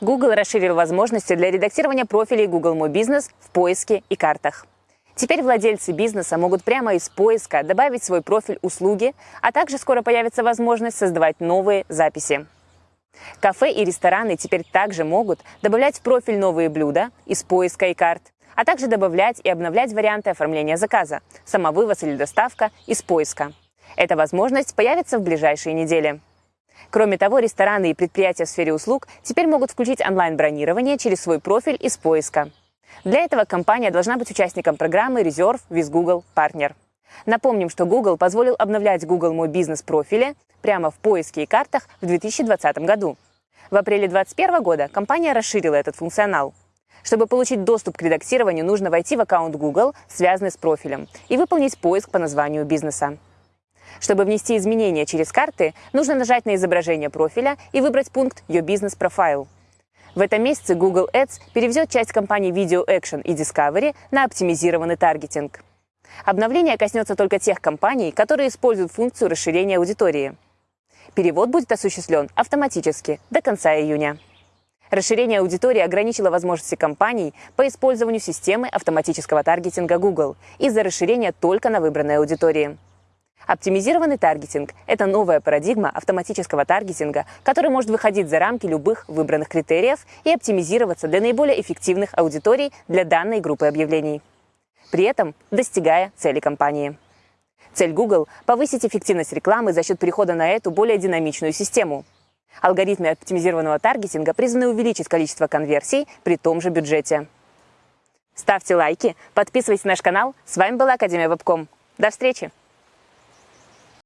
Google расширил возможности для редактирования профилей Google My Business в поиске и картах. Теперь владельцы бизнеса могут прямо из поиска добавить свой профиль услуги, а также скоро появится возможность создавать новые записи. Кафе и рестораны теперь также могут добавлять в профиль новые блюда из поиска и карт, а также добавлять и обновлять варианты оформления заказа, самовывоз или доставка из поиска. Эта возможность появится в ближайшие недели. Кроме того, рестораны и предприятия в сфере услуг теперь могут включить онлайн-бронирование через свой профиль из поиска. Для этого компания должна быть участником программы Reserve with Google Partner. Напомним, что Google позволил обновлять Google Мой бизнес профили прямо в поиске и картах в 2020 году. В апреле 2021 года компания расширила этот функционал. Чтобы получить доступ к редактированию, нужно войти в аккаунт Google, связанный с профилем, и выполнить поиск по названию бизнеса. Чтобы внести изменения через карты, нужно нажать на изображение профиля и выбрать пункт «Your Business Profile». В этом месяце Google Ads переведет часть компаний Video Action и Discovery на оптимизированный таргетинг. Обновление коснется только тех компаний, которые используют функцию расширения аудитории. Перевод будет осуществлен автоматически до конца июня. Расширение аудитории ограничило возможности компаний по использованию системы автоматического таргетинга Google из-за расширения только на выбранной аудитории. Оптимизированный таргетинг – это новая парадигма автоматического таргетинга, который может выходить за рамки любых выбранных критериев и оптимизироваться для наиболее эффективных аудиторий для данной группы объявлений. При этом достигая цели компании. Цель Google – повысить эффективность рекламы за счет перехода на эту более динамичную систему. Алгоритмы оптимизированного таргетинга призваны увеличить количество конверсий при том же бюджете. Ставьте лайки, подписывайтесь на наш канал. С вами была Академия Вебком. До встречи!